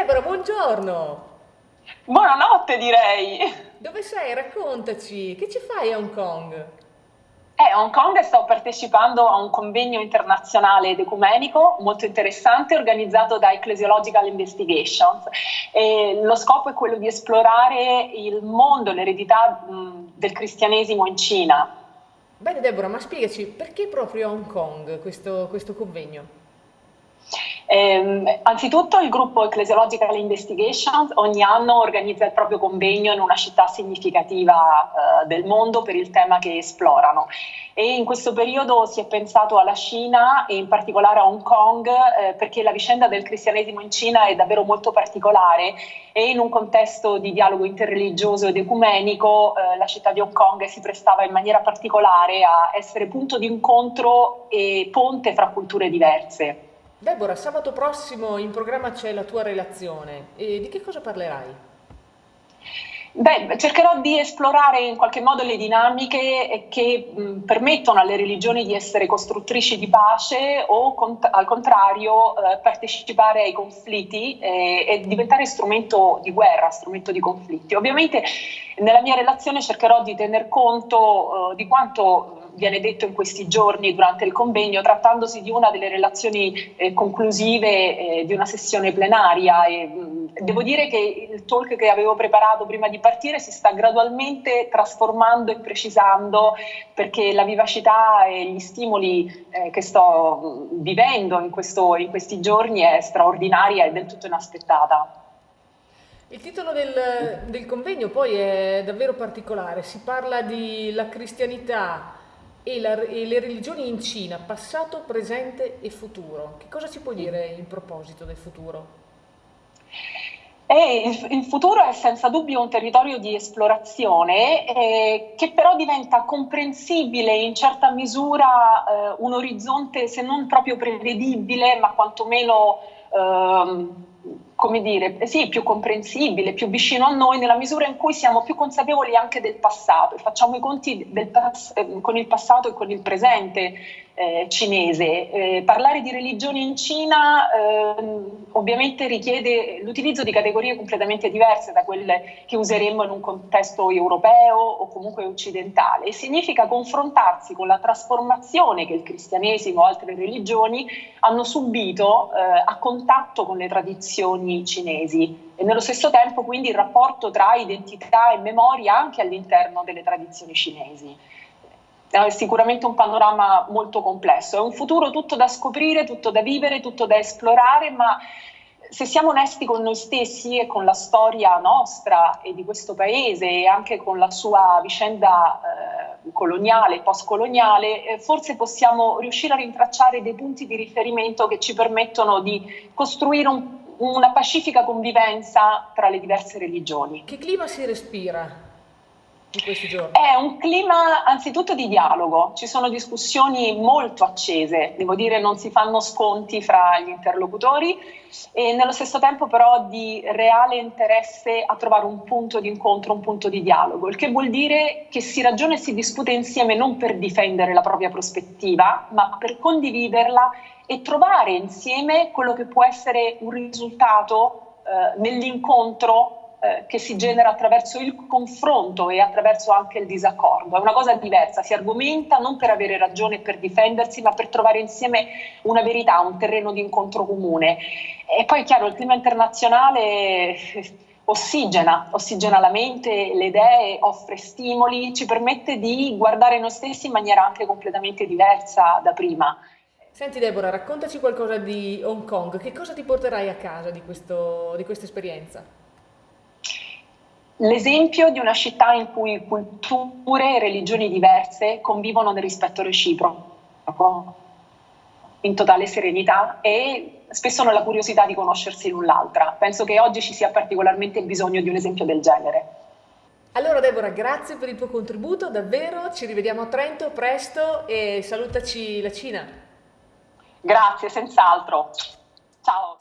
Deborah, buongiorno! Buonanotte direi! Dove sei? Raccontaci, che ci fai a Hong Kong? Eh, a Hong Kong sto partecipando a un convegno internazionale ed ecumenico molto interessante organizzato da Ecclesiological Investigations. E lo scopo è quello di esplorare il mondo, l'eredità del cristianesimo in Cina. Bene Deborah, ma spiegaci perché proprio a Hong Kong questo, questo convegno? Eh, anzitutto il gruppo Ecclesiological Investigations ogni anno organizza il proprio convegno in una città significativa eh, del mondo per il tema che esplorano e in questo periodo si è pensato alla Cina e in particolare a Hong Kong eh, perché la vicenda del cristianesimo in Cina è davvero molto particolare e in un contesto di dialogo interreligioso ed ecumenico eh, la città di Hong Kong si prestava in maniera particolare a essere punto di incontro e ponte fra culture diverse. Deborah, sabato prossimo in programma c'è la tua relazione e di che cosa parlerai? Beh, cercherò di esplorare in qualche modo le dinamiche che mh, permettono alle religioni di essere costruttrici di pace o cont al contrario eh, partecipare ai conflitti eh, e diventare strumento di guerra, strumento di conflitti. Ovviamente nella mia relazione cercherò di tener conto eh, di quanto viene detto in questi giorni durante il convegno, trattandosi di una delle relazioni eh, conclusive eh, di una sessione plenaria. E, mh, devo dire che il talk che avevo preparato prima di partire si sta gradualmente trasformando e precisando perché la vivacità e gli stimoli eh, che sto vivendo in, questo, in questi giorni è straordinaria e del tutto inaspettata. Il titolo del, del, convegno poi è davvero particolare, si parla di la cristianità e, la, e, le religioni in Cina, passato, presente e futuro. Che cosa si può dire in proposito del futuro? E il, futuro è senza dubbio un territorio di esplorazione eh, che però diventa comprensibile in certa misura eh, un orizzonte se non proprio prevedibile ma quantomeno eh, come dire, sì, più comprensibile, più vicino a noi nella misura in cui siamo più consapevoli anche del passato e facciamo i conti pass eh, con il passato e con il presente eh, cinese. Eh, parlare di religione in Cina eh, ovviamente richiede l'utilizzo di categorie completamente diverse da quelle che useremmo in un contesto europeo o comunque occidentale e significa confrontarsi con la trasformazione che il cristianesimo o altre religioni hanno subito eh, a contatto con le tradizioni cinesi. E nello stesso tempo quindi il rapporto tra identità e memoria anche all'interno delle tradizioni cinesi. È sicuramente un panorama molto complesso, è un futuro tutto da scoprire, tutto da vivere, tutto da esplorare, ma se siamo onesti con noi stessi e con la storia nostra e di questo paese e anche con la sua vicenda eh, coloniale, post-coloniale, eh, forse possiamo riuscire a rintracciare dei punti di riferimento che ci permettono di costruire un, una pacifica convivenza tra le diverse religioni. Che clima si respira di questi giorni? È un clima anzitutto di dialogo, ci sono discussioni molto accese, devo dire non si fanno sconti fra gli interlocutori e nello stesso tempo però di reale interesse a trovare un punto di incontro, un punto di dialogo, il che vuol dire che si ragiona e si discute insieme non per difendere la propria prospettiva, ma per condividerla e trovare insieme quello che può essere un risultato eh, nell'incontro eh, che si genera attraverso il confronto e attraverso anche il disaccordo. È una cosa diversa, si argomenta non per avere ragione e per difendersi, ma per trovare insieme una verità, un terreno di incontro comune. E poi, chiaro, il clima internazionale ossigena, ossigena la mente, le idee, offre stimoli, ci permette di guardare noi stessi in maniera anche completamente diversa da prima. Senti Deborah, raccontaci qualcosa di Hong Kong, che cosa ti porterai a casa di, questo, di questa esperienza? L'esempio di una città in cui culture e religioni diverse convivono nel rispetto reciproco, in totale serenità e spesso nella curiosità di conoscersi l'un l'altra. Penso che oggi ci sia particolarmente bisogno di un esempio del genere. Allora Deborah, grazie per il tuo contributo, davvero, ci rivediamo a Trento presto e salutaci la Cina. Grazie, senz'altro. Ciao. Ciao.